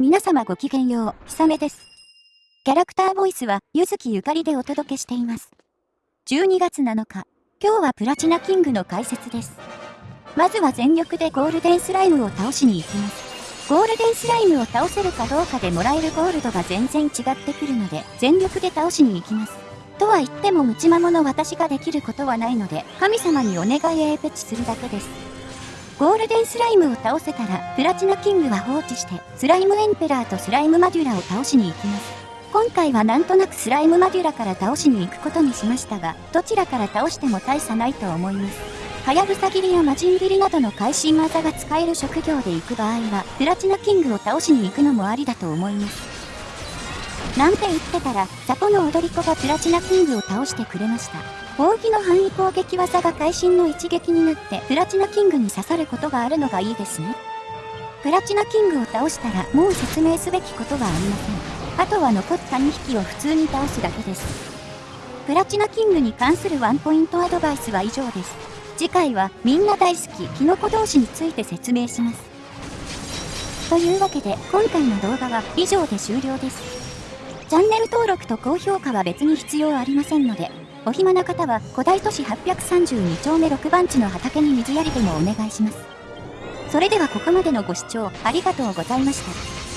皆様ごきげんよう、ひさめです。キャラクターボイスは、ゆずきゆかりでお届けしています。12月7日、今日はプラチナキングの解説です。まずは全力でゴールデンスライムを倒しに行きます。ゴールデンスライムを倒せるかどうかでもらえるゴールドが全然違ってくるので、全力で倒しに行きます。とは言ってもムチマモの私ができることはないので、神様にお願いエーペチするだけです。ゴールデンスライムを倒せたら、プラチナキングは放置して、スライムエンペラーとスライムマデュラを倒しに行きます。今回はなんとなくスライムマデュラから倒しに行くことにしましたが、どちらから倒しても大差ないと思います。はやぶさ切りや魔人切りなどの会心技が使える職業で行く場合は、プラチナキングを倒しに行くのもありだと思います。なんて言ってたら、ザポの踊り子がプラチナキングを倒してくれました。扇の範囲攻撃技が会心の一撃になってプラチナキングに刺さることがあるのがいいですね。プラチナキングを倒したらもう説明すべきことはありません。あとは残った2匹を普通に倒すだけです。プラチナキングに関するワンポイントアドバイスは以上です。次回はみんな大好きキノコ同士について説明します。というわけで今回の動画は以上で終了です。チャンネル登録と高評価は別に必要ありませんので、お暇な方は古代都市832丁目6番地の畑に水やりでもお願いします。それではここまでのご視聴ありがとうございました。